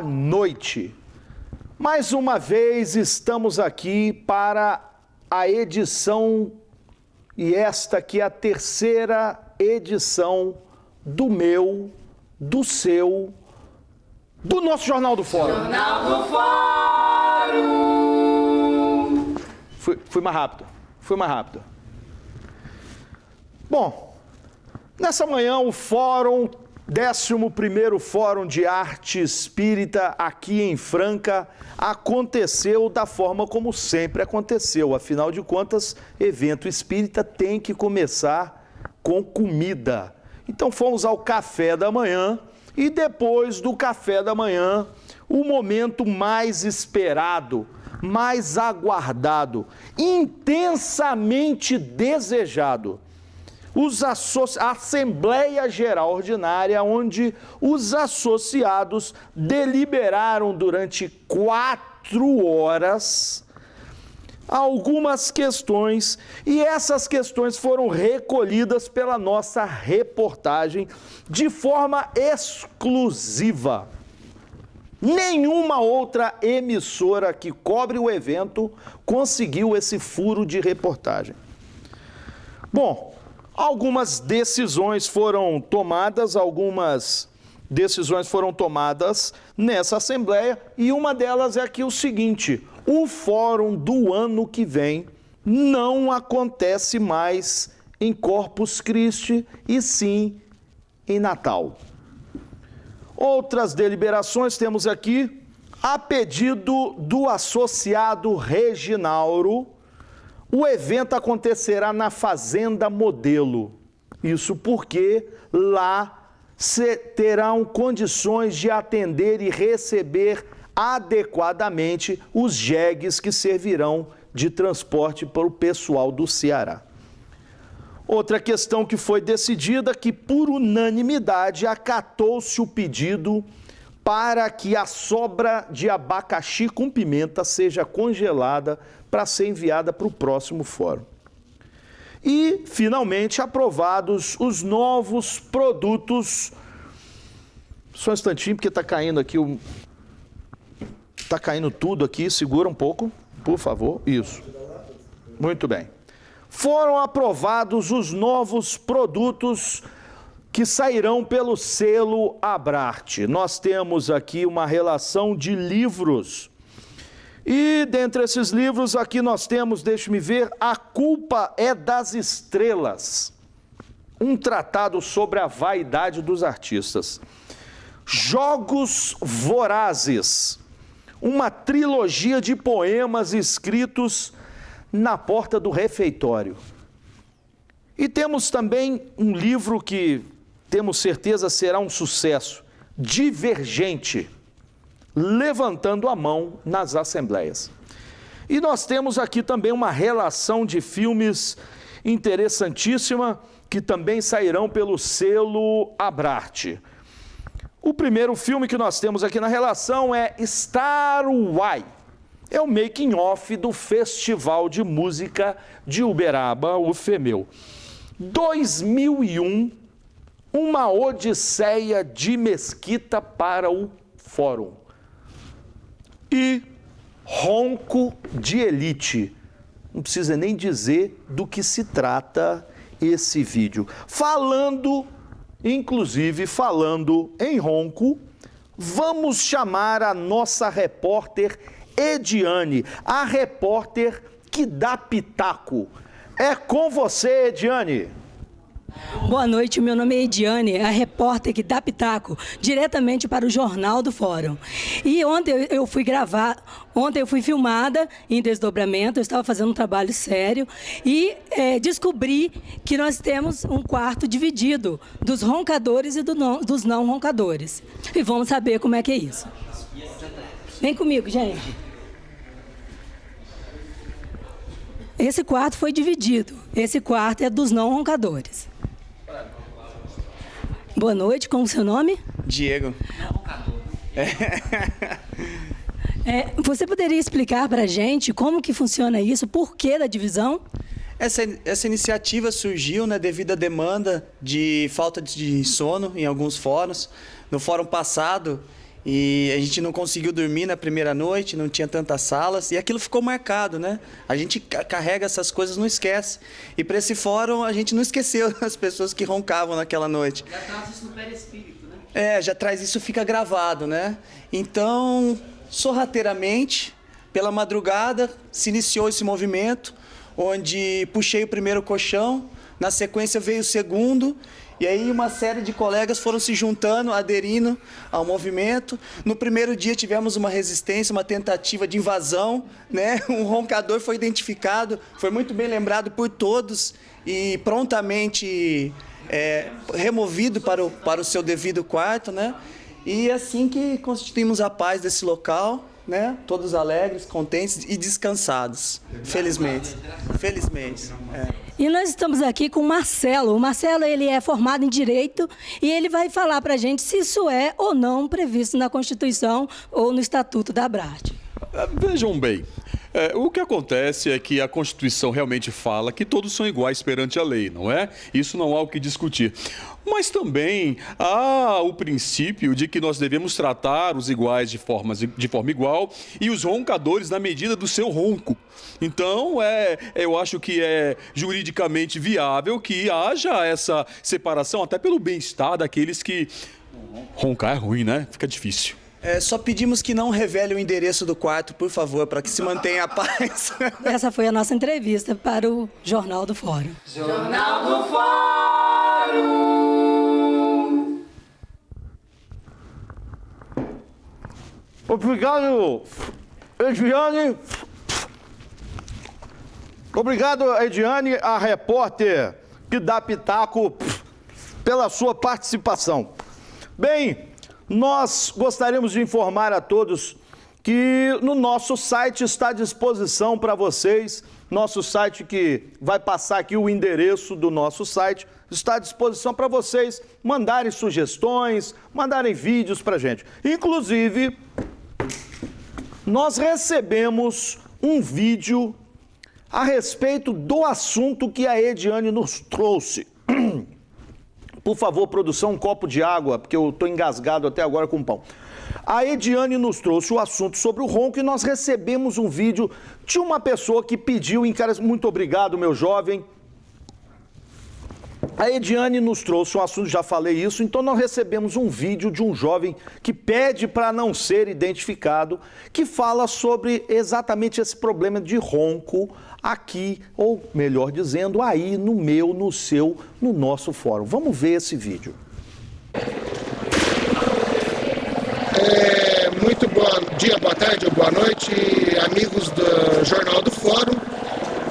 boa noite. Mais uma vez estamos aqui para a edição, e esta aqui é a terceira edição do meu, do seu, do nosso Jornal do Fórum. Jornal do Fórum. Fui, fui mais rápido, fui mais rápido. Bom, nessa manhã o Fórum 11º Fórum de Arte Espírita aqui em Franca aconteceu da forma como sempre aconteceu. Afinal de contas, evento espírita tem que começar com comida. Então fomos ao café da manhã e depois do café da manhã, o momento mais esperado, mais aguardado, intensamente desejado os a Assembleia Geral Ordinária, onde os associados deliberaram durante quatro horas algumas questões e essas questões foram recolhidas pela nossa reportagem de forma exclusiva. Nenhuma outra emissora que cobre o evento conseguiu esse furo de reportagem. Bom, Algumas decisões foram tomadas, algumas decisões foram tomadas nessa Assembleia e uma delas é aqui o seguinte: o fórum do ano que vem não acontece mais em Corpus Christi e sim em Natal. Outras deliberações temos aqui a pedido do associado Reginauro o evento acontecerá na Fazenda Modelo. Isso porque lá terão condições de atender e receber adequadamente os jegues que servirão de transporte para o pessoal do Ceará. Outra questão que foi decidida que por unanimidade acatou-se o pedido para que a sobra de abacaxi com pimenta seja congelada para ser enviada para o próximo fórum. E, finalmente, aprovados os novos produtos. Só um instantinho, porque está caindo aqui o. Está caindo tudo aqui, segura um pouco, por favor. Isso. Muito bem. Foram aprovados os novos produtos que sairão pelo selo Abrarte. Nós temos aqui uma relação de livros e dentre esses livros, aqui nós temos, deixe-me ver, A Culpa é das Estrelas, um tratado sobre a vaidade dos artistas. Jogos Vorazes, uma trilogia de poemas escritos na porta do refeitório. E temos também um livro que temos certeza será um sucesso, Divergente levantando a mão nas assembleias. E nós temos aqui também uma relação de filmes interessantíssima que também sairão pelo selo Abrarte. O primeiro filme que nós temos aqui na relação é Star Why. É o making off do Festival de Música de Uberaba, o FEMEU. 2001, uma odisseia de Mesquita para o Fórum e ronco de elite. Não precisa nem dizer do que se trata esse vídeo. Falando, inclusive falando em ronco, vamos chamar a nossa repórter Ediane, a repórter que dá pitaco. É com você, Ediane. Boa noite, meu nome é Ediane, a repórter que dá pitaco, diretamente para o Jornal do Fórum. E ontem eu fui gravar, ontem eu fui filmada em desdobramento, eu estava fazendo um trabalho sério e é, descobri que nós temos um quarto dividido dos roncadores e do não, dos não roncadores. E vamos saber como é que é isso. Vem comigo, gente. Esse quarto foi dividido. Esse quarto é dos não roncadores. Boa noite, como é o seu nome? Diego. É, você poderia explicar para a gente como que funciona isso, por que da divisão? Essa, essa iniciativa surgiu né, devido à demanda de falta de sono em alguns fóruns. No fórum passado, E a gente não conseguiu dormir na primeira noite, não tinha tantas salas, e aquilo ficou marcado, né? A gente carrega essas coisas, não esquece. E para esse fórum, a gente não esqueceu as pessoas que roncavam naquela noite. Já traz isso no perispírito, né? É, já traz isso, fica gravado, né? Então, sorrateiramente, pela madrugada, se iniciou esse movimento, onde puxei o primeiro colchão, na sequência veio o segundo, e aí uma série de colegas foram se juntando, aderindo ao movimento. No primeiro dia tivemos uma resistência, uma tentativa de invasão, né? Um roncador foi identificado, foi muito bem lembrado por todos e prontamente é, removido para o, para o seu devido quarto, né? E é assim que constituímos a paz desse local, né? Todos alegres, contentes e descansados. Felizmente. Felizmente. É. E nós estamos aqui com o Marcelo. O Marcelo ele é formado em Direito e ele vai falar para a gente se isso é ou não previsto na Constituição ou no Estatuto da Abrarte. É, vejam bem, é, o que acontece é que a Constituição realmente fala que todos são iguais perante a lei, não é? Isso não há o que discutir. Mas também há o princípio de que nós devemos tratar os iguais de, formas, de forma igual e os roncadores na medida do seu ronco. Então, é, eu acho que é juridicamente viável que haja essa separação, até pelo bem-estar daqueles que. Roncar é ruim, né? Fica difícil. É, só pedimos que não revele o endereço do quarto, por favor, para que se mantenha a paz. Essa foi a nossa entrevista para o Jornal do Fórum. Jornal do Fórum! Obrigado, Ediane. Obrigado, Ediane, a repórter que dá pitaco pela sua participação. Bem, nós gostaríamos de informar a todos que no nosso site está à disposição para vocês, nosso site que vai passar aqui o endereço do nosso site, está à disposição para vocês mandarem sugestões, mandarem vídeos para gente. Inclusive, nós recebemos um vídeo a respeito do assunto que a Ediane nos trouxe. Por favor, produção, um copo de água, porque eu estou engasgado até agora com pão. A Ediane nos trouxe o assunto sobre o ronco e nós recebemos um vídeo de uma pessoa que pediu, muito obrigado, meu jovem. A Ediane nos trouxe um assunto, já falei isso, então nós recebemos um vídeo de um jovem que pede para não ser identificado, que fala sobre exatamente esse problema de ronco aqui, ou melhor dizendo, aí no meu, no seu, no nosso fórum. Vamos ver esse vídeo. É, muito bom dia, boa tarde ou boa noite, amigos do Jornal do Fórum.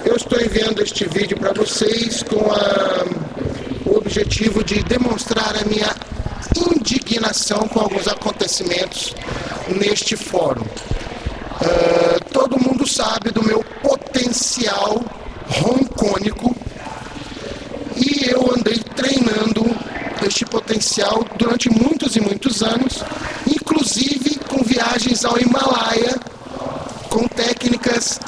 Eu estou enviando este vídeo para vocês com a, objetivo de demonstrar a minha indignação com alguns acontecimentos neste fórum. Uh, todo mundo sabe do meu potencial roncônico e eu andei treinando este potencial durante muitos e muitos anos, inclusive com viagens ao Himalaia, com técnicas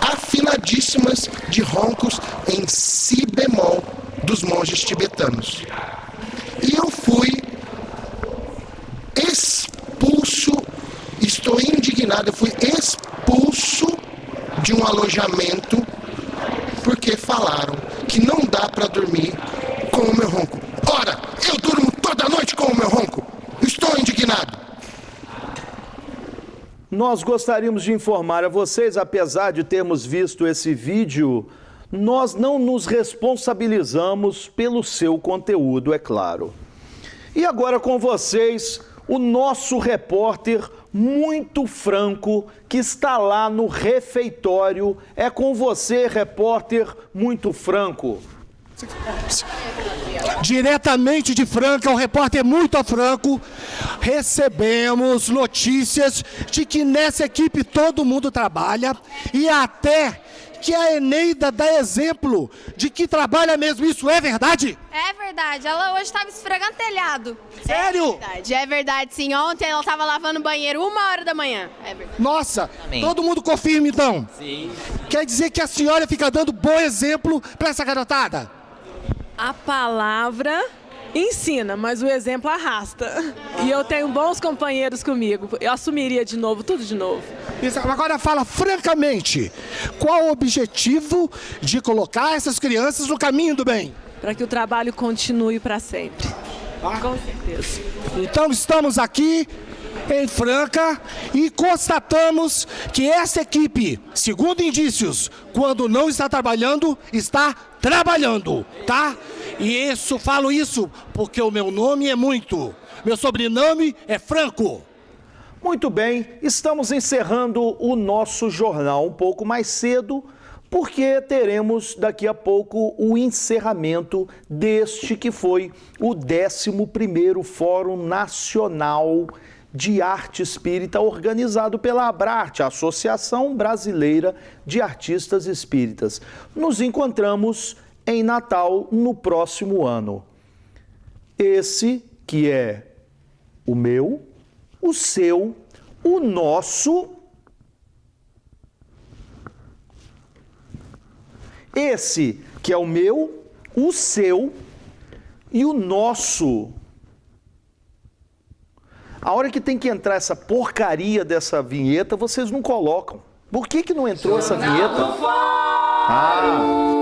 afinadíssimas de roncos em monges tibetanos. E eu fui expulso, estou indignado, eu fui expulso de um alojamento porque falaram que não dá para dormir com o meu ronco. Ora, eu durmo toda noite com o meu ronco. Estou indignado. Nós gostaríamos de informar a vocês, apesar de termos visto esse vídeo, nós não nos responsabilizamos pelo seu conteúdo, é claro. E agora com vocês, o nosso repórter muito franco que está lá no refeitório. É com você, repórter muito franco. Diretamente de Franca, o repórter muito franco, recebemos notícias de que nessa equipe todo mundo trabalha e até que a Eneida dá exemplo de que trabalha mesmo. Isso é verdade? É verdade. Ela hoje estava esfregando telhado. Sério? É verdade, é verdade sim. Ontem ela estava lavando o banheiro uma hora da manhã. É verdade. Nossa, todo mundo confirma então? Sim. Quer dizer que a senhora fica dando bom exemplo para essa garotada? A palavra ensina, mas o exemplo arrasta. E eu tenho bons companheiros comigo. Eu assumiria de novo, tudo de novo. Isso, Agora fala francamente, qual o objetivo de colocar essas crianças no caminho do bem? Para que o trabalho continue para sempre. Com certeza. Então estamos aqui em Franca e constatamos que essa equipe, segundo indícios, quando não está trabalhando, está trabalhando, tá? E isso, falo isso porque o meu nome é muito. Meu sobrenome é Franco. Muito bem, estamos encerrando o nosso jornal um pouco mais cedo, porque teremos daqui a pouco o encerramento deste que foi o 11º Fórum Nacional de Arte Espírita organizado pela Abrarte, a Associação Brasileira de Artistas Espíritas. Nos encontramos em Natal no próximo ano. Esse que é o meu, o seu, o nosso. Esse que é o meu, o seu e o nosso. A hora que tem que entrar essa porcaria dessa vinheta, vocês não colocam. Por que, que não entrou essa vinheta? Ah,